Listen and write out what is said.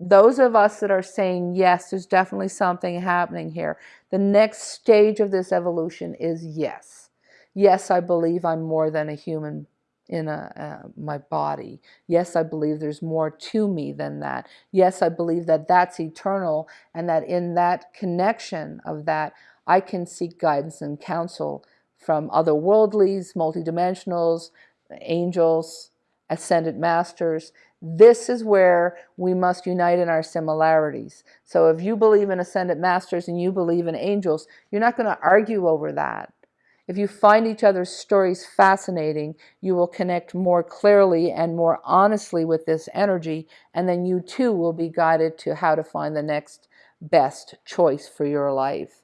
those of us that are saying, yes, there's definitely something happening here, the next stage of this evolution is yes. Yes, I believe I'm more than a human in a, uh, my body. Yes, I believe there's more to me than that. Yes, I believe that that's eternal and that in that connection of that, I can seek guidance and counsel from other worldlies, multidimensionals, angels, ascended masters. This is where we must unite in our similarities. So if you believe in ascended masters and you believe in angels, you're not going to argue over that. If you find each other's stories fascinating, you will connect more clearly and more honestly with this energy, and then you too will be guided to how to find the next best choice for your life.